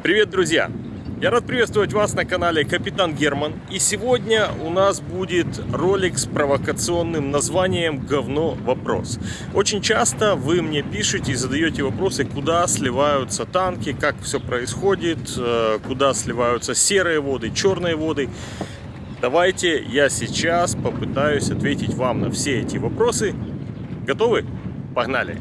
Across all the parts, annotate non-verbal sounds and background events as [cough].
Привет, друзья! Я рад приветствовать вас на канале Капитан Герман. И сегодня у нас будет ролик с провокационным названием «Говно вопрос». Очень часто вы мне пишете и задаете вопросы, куда сливаются танки, как все происходит, э, куда сливаются серые воды, черные воды. Давайте я сейчас попытаюсь ответить вам на все эти вопросы. Готовы? Погнали!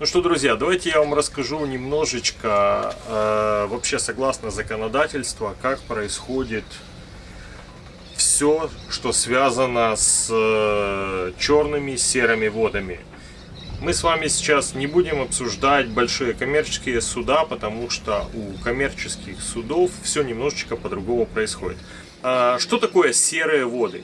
Ну что, друзья, давайте я вам расскажу немножечко, э, вообще согласно законодательству, как происходит все, что связано с э, черными серыми водами. Мы с вами сейчас не будем обсуждать большие коммерческие суда, потому что у коммерческих судов все немножечко по-другому происходит. А, что такое серые воды?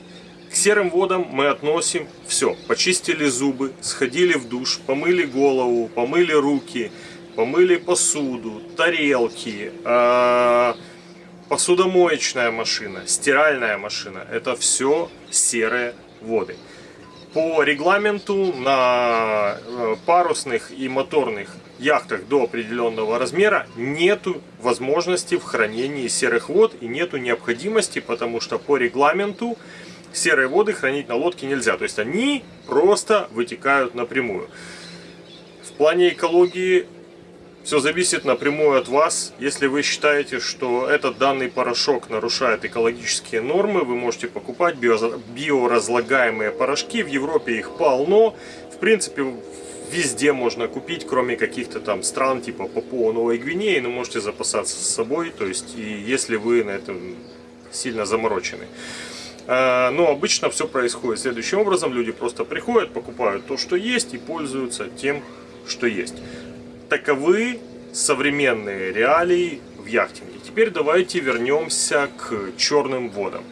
Серым водам мы относим все. Почистили зубы, сходили в душ, помыли голову, помыли руки, помыли посуду, тарелки, э, посудомоечная машина, стиральная машина. Это все серые воды. По регламенту на э, парусных и моторных яхтах до определенного размера нету возможности в хранении серых вод и нету необходимости, потому что по регламенту серые воды хранить на лодке нельзя. То есть они просто вытекают напрямую. В плане экологии все зависит напрямую от вас. Если вы считаете, что этот данный порошок нарушает экологические нормы, вы можете покупать биоразлагаемые порошки. В Европе их полно. В принципе, везде можно купить, кроме каких-то там стран типа Папуа Новой Гвинеи, но можете запасаться с собой, то есть и если вы на этом сильно заморочены. А, но обычно все происходит следующим образом. Люди просто приходят, покупают то, что есть и пользуются тем, что есть. Таковы современные реалии в яхтинге. Теперь давайте вернемся к черным водам.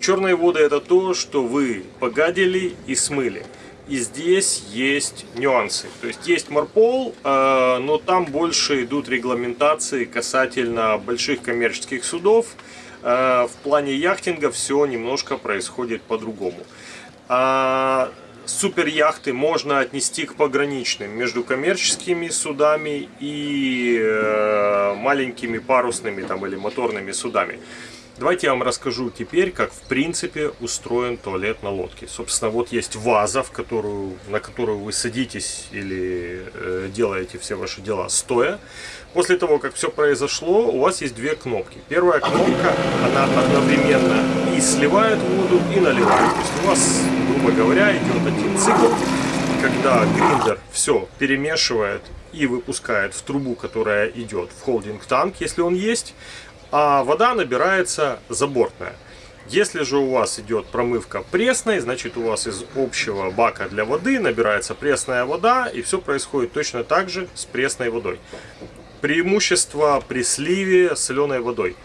Черные воды это то, что вы погадили и смыли. И здесь есть нюансы. То есть есть Марпол, а, но там больше идут регламентации касательно больших коммерческих судов Э, в плане яхтинга все немножко происходит по-другому. А супер яхты можно отнести к пограничным между коммерческими судами и э, маленькими парусными там, или моторными судами. Давайте я вам расскажу теперь, как в принципе устроен туалет на лодке. Собственно, вот есть ваза, в которую, на которую вы садитесь или э, делаете все ваши дела стоя. После того, как все произошло, у вас есть две кнопки. Первая кнопка, она одновременно и сливает воду, и наливает. То есть у вас, грубо говоря, идет один цикл, когда гриндер все перемешивает и выпускает в трубу, которая идет в холдинг-танк, если он есть а вода набирается забортная. Если же у вас идет промывка пресной, значит у вас из общего бака для воды набирается пресная вода, и все происходит точно так же с пресной водой. Преимущество при сливе соленой водой.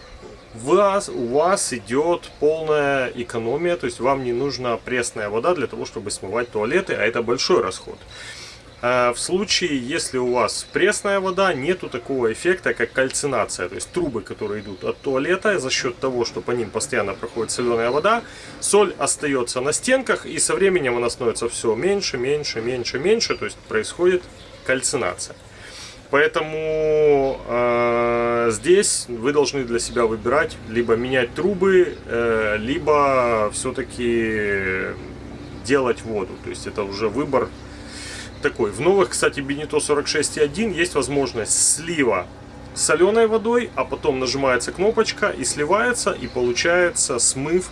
Вас, у вас идет полная экономия, то есть вам не нужна пресная вода для того, чтобы смывать туалеты, а это большой расход. А в случае, если у вас пресная вода, нету такого эффекта, как кальцинация. То есть трубы, которые идут от туалета, за счет того, что по ним постоянно проходит соленая вода, соль остается на стенках, и со временем она становится все меньше, меньше, меньше, меньше. То есть происходит кальцинация. Поэтому э, здесь вы должны для себя выбирать, либо менять трубы, э, либо все-таки делать воду. То есть это уже выбор такой. В новых, кстати, Benito 46.1 есть возможность слива соленой водой, а потом нажимается кнопочка и сливается, и получается смыв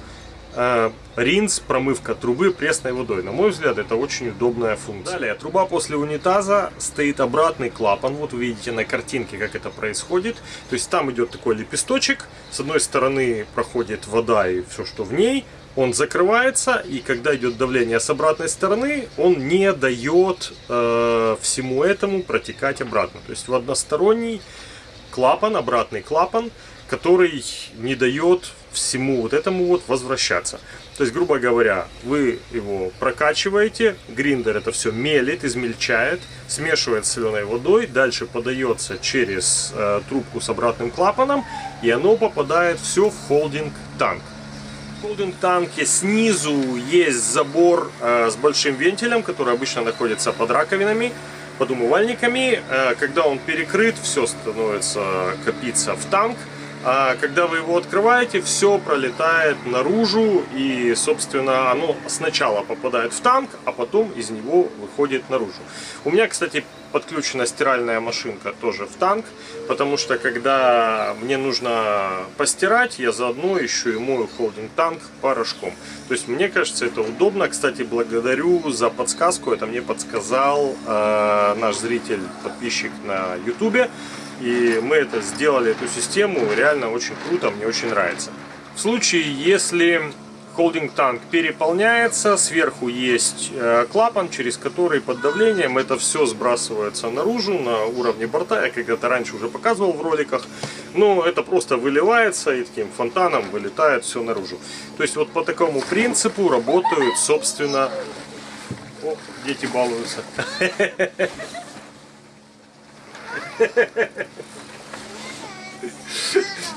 ринс, промывка трубы пресной водой. На мой взгляд, это очень удобная функция. Далее, труба после унитаза стоит обратный клапан. Вот вы видите на картинке, как это происходит. То есть там идет такой лепесточек. С одной стороны проходит вода и все, что в ней он закрывается, и когда идет давление с обратной стороны, он не дает э, всему этому протекать обратно. То есть в односторонний клапан, обратный клапан, который не дает всему вот этому вот возвращаться. То есть, грубо говоря, вы его прокачиваете, гриндер это все мелит, измельчает, смешивает с соленой водой, дальше подается через э, трубку с обратным клапаном, и оно попадает все в холдинг танк. В холдинг-танке снизу есть забор э, с большим вентилем, который обычно находится под раковинами, под умывальниками. Э, когда он перекрыт, все становится копиться в танк. А когда вы его открываете, все пролетает наружу и, собственно, оно сначала попадает в танк, а потом из него выходит наружу. У меня, кстати, подключена стиральная машинка тоже в танк, потому что когда мне нужно постирать, я заодно еще и мою холдинг танк порошком. То есть мне кажется это удобно. Кстати, благодарю за подсказку. Это мне подсказал э, наш зритель, подписчик на ютубе. И мы это сделали, эту систему, реально очень круто, мне очень нравится. В случае, если холдинг танк переполняется, сверху есть э, клапан, через который под давлением это все сбрасывается наружу на уровне борта. Я когда-то раньше уже показывал в роликах. Но это просто выливается и таким фонтаном вылетает все наружу. То есть вот по такому принципу работают, собственно... О, дети балуются. [laughs]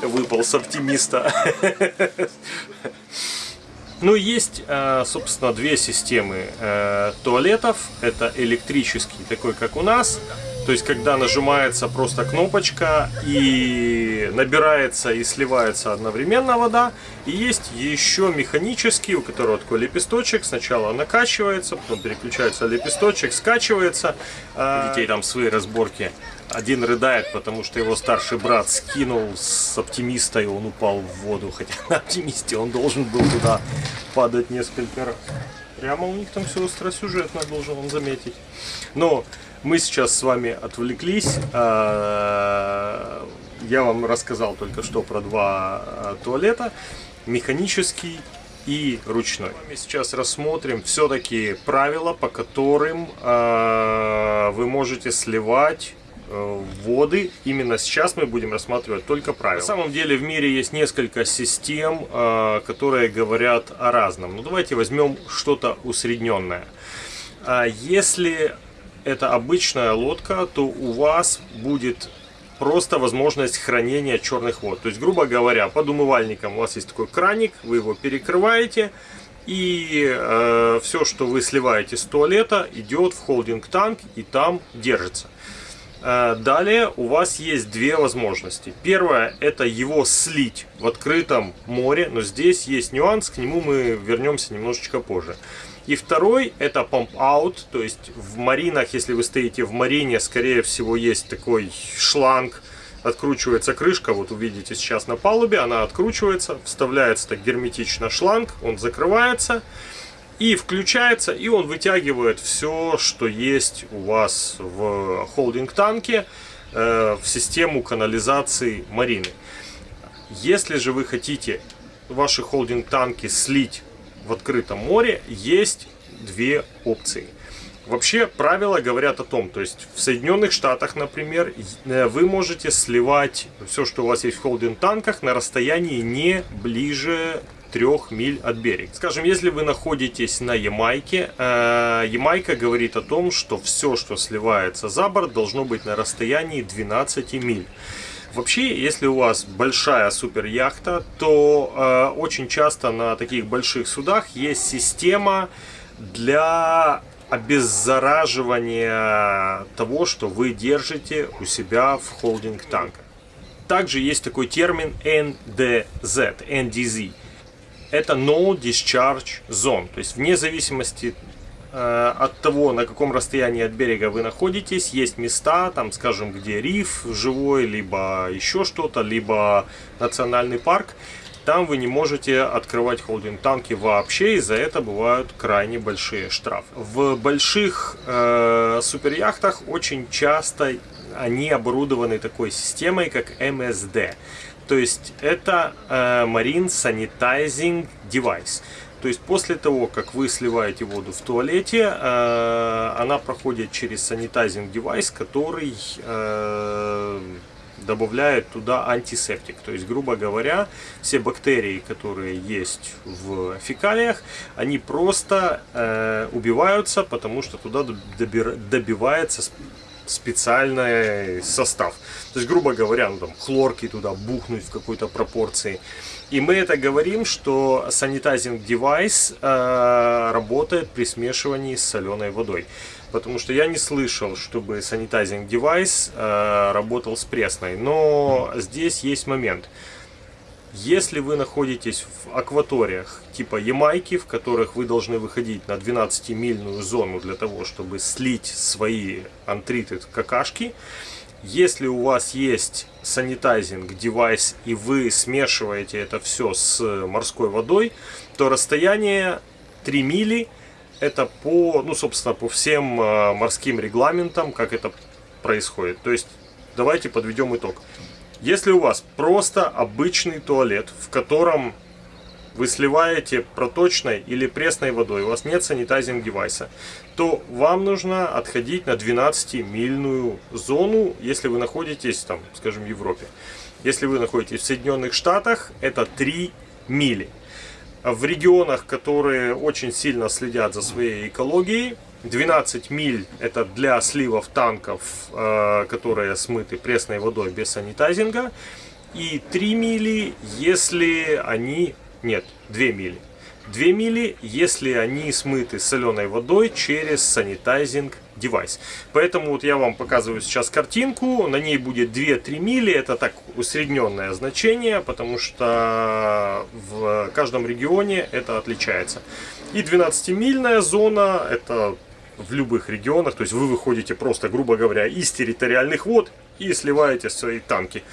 Выпал с оптимиста. Ну, есть, э, собственно, две системы э, туалетов. Это электрический, такой как у нас. То есть, когда нажимается просто кнопочка и набирается и сливается одновременно вода. И есть еще механический, у которого такой лепесточек. Сначала накачивается, потом переключается лепесточек, скачивается. У детей там свои разборки. Один рыдает, потому что его старший брат скинул с оптимиста, и он упал в воду. Хотя [laughs] на оптимисте он должен был туда падать несколько раз. Прямо у них там все остросюжетно, должен он заметить. Но мы сейчас с вами отвлеклись. А, я вам рассказал только что про два а, туалета. Механический и ручной. Мы сейчас рассмотрим все-таки правила, по которым э, вы можете сливать Э, воды. Именно сейчас мы будем рассматривать только правила. На самом деле в мире есть несколько систем, э, которые говорят о разном. Ну давайте возьмем что-то усредненное. А если это обычная лодка, то у вас будет просто возможность хранения черных вод. То есть, грубо говоря, под умывальником у вас есть такой краник, вы его перекрываете, и э, все, что вы сливаете с туалета, идет в холдинг танк и там держится. Э, далее у вас есть две возможности. Первое это его слить в открытом море, но здесь есть нюанс, к нему мы вернемся немножечко позже. И второй это pump out, то есть в маринах, если вы стоите в марине, скорее всего есть такой шланг, откручивается крышка, вот увидите сейчас на палубе, она откручивается, вставляется так герметично шланг, он закрывается включается, и он вытягивает все, что есть у вас в холдинг-танке э, в систему канализации марины. Если же вы хотите ваши холдинг-танки слить в открытом море, есть две опции. Вообще правила говорят о том, то есть в Соединенных Штатах, например, э, вы можете сливать все, что у вас есть в холдинг-танках на расстоянии не ближе трех миль от берега. Скажем, если вы находитесь на Ямайке, э, Ямайка говорит о том, что все, что сливается за борт, должно быть на расстоянии 12 миль. Вообще, если у вас большая супер яхта, то э, очень часто на таких больших судах есть система для обеззараживания того, что вы держите у себя в холдинг танка. Также есть такой термин NDZ, NDZ это No Discharge Zone. То есть вне зависимости э, от того, на каком расстоянии от берега вы находитесь, есть места, там, скажем, где риф живой, либо еще что-то, либо национальный парк. Там вы не можете открывать холдинг-танки вообще, и за это бывают крайне большие штрафы. В больших э, суперяхтах очень часто они оборудованы такой системой, как MSD. То есть это э, Marine Sanitizing Device. То есть после того, как вы сливаете воду в туалете, э, она проходит через санитайзинг девайс, который э, добавляет туда антисептик. То есть, грубо говоря, все бактерии, которые есть в фекалиях, они просто э, убиваются, потому что туда добивается специальный состав. То есть, грубо говоря, ну, там, хлорки туда бухнуть в какой-то пропорции. И мы это говорим, что sanitizing device э, работает при смешивании с соленой водой. Потому что я не слышал, чтобы sanitizing device э, работал с пресной. Но здесь есть момент. Если вы находитесь в акваториях типа Ямайки, в которых вы должны выходить на 12-мильную зону для того, чтобы слить свои антриты какашки, если у вас есть санитайзинг девайс и вы смешиваете это все с морской водой, то расстояние 3 мили это по, ну, собственно, по всем э, морским регламентам, как это происходит. То есть, давайте подведем итог. Если у вас просто обычный туалет, в котором вы сливаете проточной или пресной водой, у вас нет санитайзинг девайса, то вам нужно отходить на 12-мильную зону, если вы находитесь, там, скажем, в Европе. Если вы находитесь в Соединенных Штатах, это 3 мили. В регионах, которые очень сильно следят за своей экологией, 12 миль это для сливов танков, э, которые смыты пресной водой без санитайзинга. И 3 мили, если они... Нет, 2 мили. 2 мили, если они смыты соленой водой через санитайзинг девайс. Поэтому вот я вам показываю сейчас картинку. На ней будет 2-3 мили. Это так усредненное значение, потому что в каждом регионе это отличается. И 12-мильная зона, это в любых регионах. То есть вы выходите просто, грубо говоря, из территориальных вод и сливаете свои танки.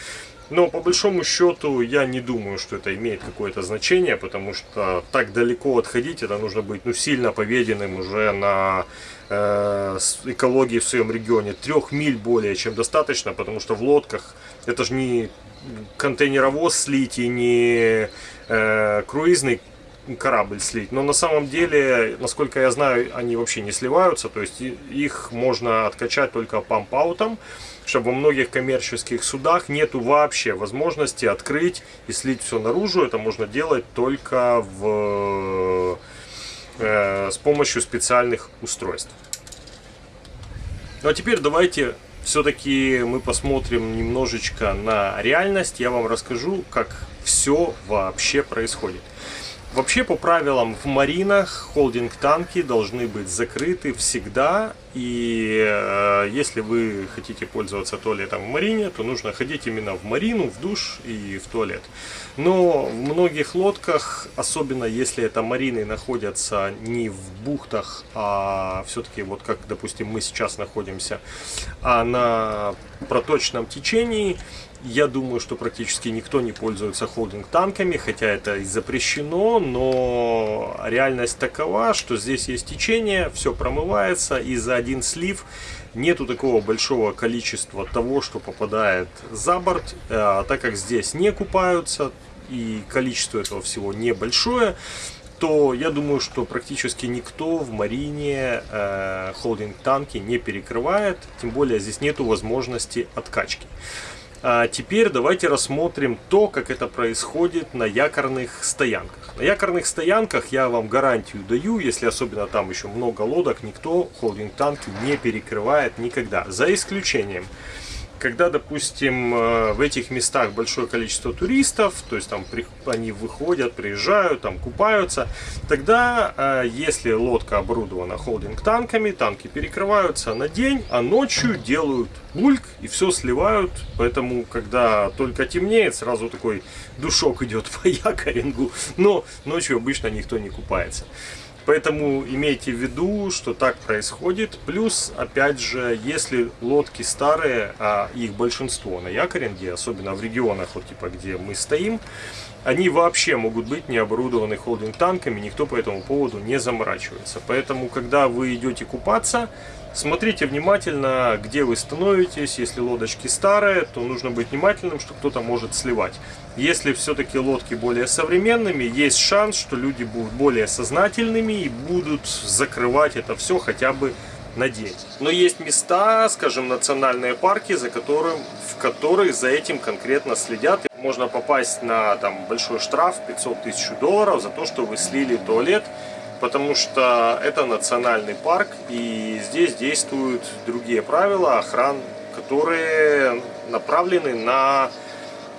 Но по большому счету я не думаю, что это имеет какое-то значение, потому что так далеко отходить, это нужно быть ну, сильно поведенным уже на э, экологии в своем регионе. Трех миль более чем достаточно, потому что в лодках это же не контейнеровоз слить и не э, круизный корабль слить. Но на самом деле, насколько я знаю, они вообще не сливаются. То есть их можно откачать только памп-аутом, чтобы во многих коммерческих судах нету вообще возможности открыть и слить все наружу. Это можно делать только в, э, с помощью специальных устройств. Ну а теперь давайте все-таки мы посмотрим немножечко на реальность. Я вам расскажу, как все вообще происходит. Вообще, по правилам, в маринах холдинг-танки должны быть закрыты всегда. И э, если вы хотите пользоваться туалетом в марине, то нужно ходить именно в марину, в душ и в туалет. Но в многих лодках, особенно если это марины находятся не в бухтах, а все-таки вот как, допустим, мы сейчас находимся, а на проточном течении, я думаю, что практически никто не пользуется холдинг-танками, хотя это и запрещено, но реальность такова, что здесь есть течение, все промывается, и за один слив нету такого большого количества того, что попадает за борт, а так как здесь не купаются, и количество этого всего небольшое, то я думаю, что практически никто в марине э, холдинг-танки не перекрывает, тем более здесь нету возможности откачки. А теперь давайте рассмотрим то, как это происходит на якорных стоянках. На якорных стоянках я вам гарантию даю, если особенно там еще много лодок, никто холдинг-танки не перекрывает никогда. За исключением когда, допустим, э, в этих местах большое количество туристов, то есть там они выходят, приезжают, там купаются, тогда, э, если лодка оборудована холдинг-танками, танки перекрываются на день, а ночью делают бульк и все сливают, поэтому, когда только темнеет, сразу такой душок идет [laughs] по якорингу, но ночью обычно никто не купается. Поэтому имейте в виду, что так происходит. Плюс, опять же, если лодки старые, а их большинство на якоринге, особенно в регионах, вот типа где мы стоим, они вообще могут быть не оборудованы холдинг-танками, никто по этому поводу не заморачивается. Поэтому, когда вы идете купаться, Смотрите внимательно, где вы становитесь. Если лодочки старые, то нужно быть внимательным, что кто-то может сливать. Если все-таки лодки более современными, есть шанс, что люди будут более сознательными и будут закрывать это все хотя бы на день. Но есть места, скажем, национальные парки, за которым, в которых за этим конкретно следят. Можно попасть на там, большой штраф 500 тысяч долларов за то, что вы слили туалет потому что это национальный парк, и здесь действуют другие правила охран, которые направлены на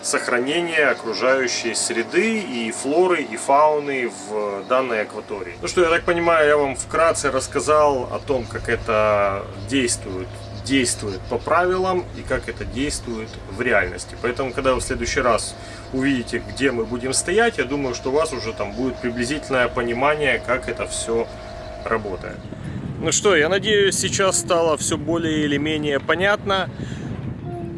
сохранение окружающей среды и флоры и фауны в данной акватории. Ну что, я так понимаю, я вам вкратце рассказал о том, как это действует действует по правилам и как это действует в реальности. Поэтому, когда вы в следующий раз увидите, где мы будем стоять, я думаю, что у вас уже там будет приблизительное понимание, как это все работает. Ну что, я надеюсь, сейчас стало все более или менее понятно.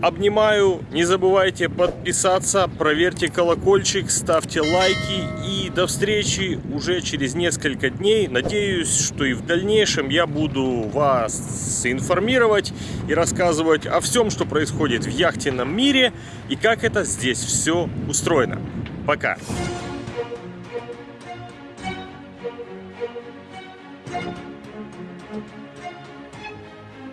Обнимаю, не забывайте подписаться, проверьте колокольчик, ставьте лайки и до встречи уже через несколько дней. Надеюсь, что и в дальнейшем я буду вас информировать и рассказывать о всем, что происходит в яхтенном мире и как это здесь все устроено. Пока!